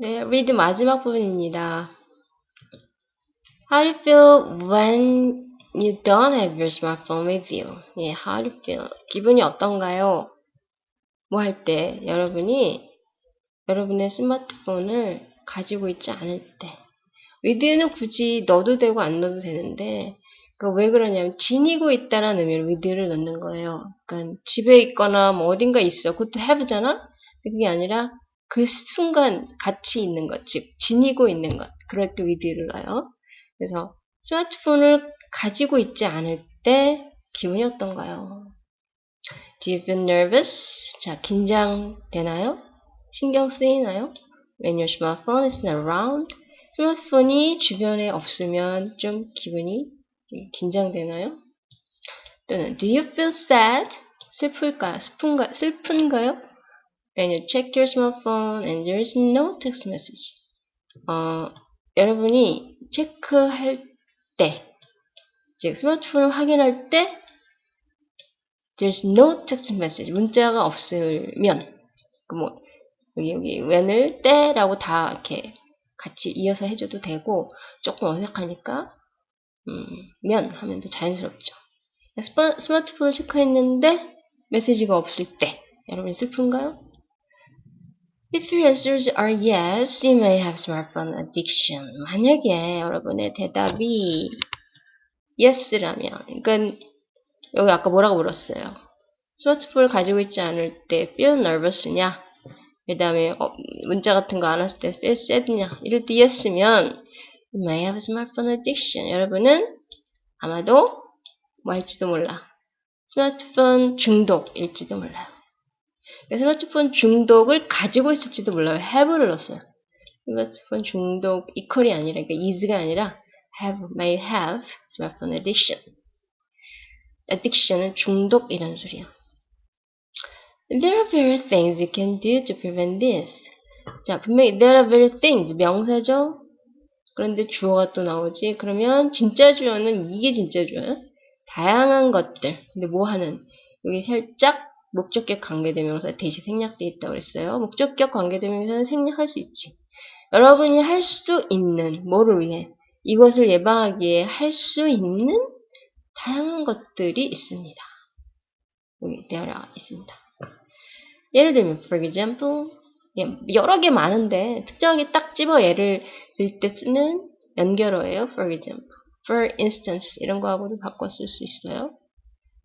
네, read 마지막 부분입니다. How do you feel when you don't have your smartphone with you? 예, how do you feel? 기분이 어떤가요? 뭐 할 때, 여러분이 여러분의 스마트폰을 가지고 있지 않을 때. with는 굳이 넣어도 되고 안 넣어도 되는데, 그러니까 왜 그러냐면 지니고 있다라는 의미로 with를 넣는 거예요. 그러니까 집에 있거나 뭐 어딘가 있어. 그것도 have잖아? 그게 아니라 그 순간 같이 있는 것, 즉 지니고 있는 것. 그럴 때 with를 넣어요. 그래서 스마트폰을 가지고 있지 않을 때 기분이 어떤가요? Do you feel nervous? 자, 긴장되나요? 신경 쓰이나요? When your smartphone is not around? 스마트폰이 주변에 없으면 좀 기분이 긴장되나요? 또는 Do you feel sad? 슬플까요? 슬픈가, 슬픈가요? When you check your smartphone and there is no text message. 어, 여러분이 체크할 때, 즉 스마트폰을 확인할 때 there's no text message, 문자가 없으면 그뭐 여기 여기 when을 때라고 다 이렇게 같이 이어서 해줘도 되고 조금 어색하니까 음, 면 하면 더 자연스럽죠. 스마트폰을 체크했는데 메시지가 없을 때 여러분 슬픈가요? If your answers are yes, you may have smartphone addiction. 만약에 여러분의 대답이 yes라면, 그러니까 여기 아까 뭐라고 물었어요? 스마트폰을 가지고 있지 않을 때 feel nervous냐? 그 다음에 어, 문자 같은 거 안 왔을 때 feel sad냐? 이럴 때 yes면 you may have smartphone addiction. 여러분은 아마도 뭐 할지도 몰라. 스마트폰 중독일지도 몰라요. 스마트폰 중독을 가지고 있을지도 몰라요. have를 넣었어요. 스마트폰 중독 이퀄이 아니라 그러니까 is가 아니라 have, may have smartphone addiction. addiction은 중독 이런 소리야. There are various things you can do to prevent this. 자, 분명히 there are various things 명사죠. 그런데 주어가 또 나오지. 그러면 진짜 주어는 이게 진짜 주어야. 다양한 것들. 근데 뭐 하는? 여기 살짝 목적격 관계대명사 대시 생략돼 있다고 그랬어요. 목적격 관계대명사는 생략할 수 있지. 여러분이 할 수 있는 뭐를 위해 이것을 예방하기에 할 수 있는 다양한 것들이 있습니다. 여기 되어라 있습니다. 예를 들면 for example 예, 여러 개 많은데 특정하게 딱 집어 예를 들 때 쓰는 연결어예요. for example, for instance 이런 거하고도 쓸수 있어요.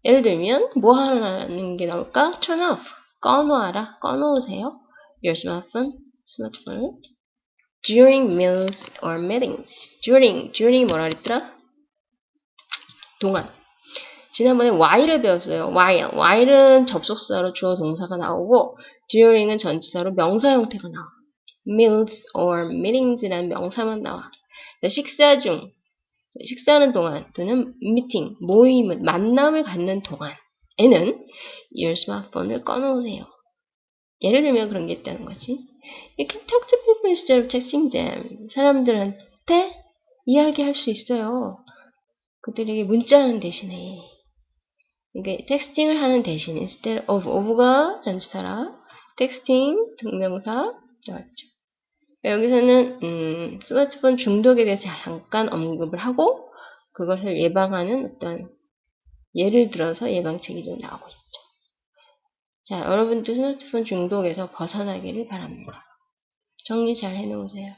예를 들면 뭐 하는 게 나올까? turn off 꺼놓아라 꺼놓으세요 your smartphone 스마트폰을 during meals or meetings during during 뭐라 그랬더라? 동안 지난번에 while을 배웠어요. while while은 접속사로 주어 동사가 나오고 during은 전치사로 명사 형태가 나와 meals or meetings라는 명사만 나와 식사 중 식사하는 동안 또는 미팅, 모임을, 만남을 갖는 동안에는 your smartphone을 꺼놓으세요. 예를 들면 그런 게 있다는 거지. You can talk to people instead of texting them. 사람들한테 이야기할 수 있어요. 그들에게 문자하는 대신에. 이게 텍스팅을 하는 대신 instead of of가 전치사라 텍스팅 등명사 나왔죠. 여기서는 음, 스마트폰 중독에 대해서 잠깐 언급을 하고 그것을 예방하는 어떤 예를 들어서 예방책이 좀 나오고 있죠. 자, 여러분도 스마트폰 중독에서 벗어나기를 바랍니다. 정리 잘 해놓으세요.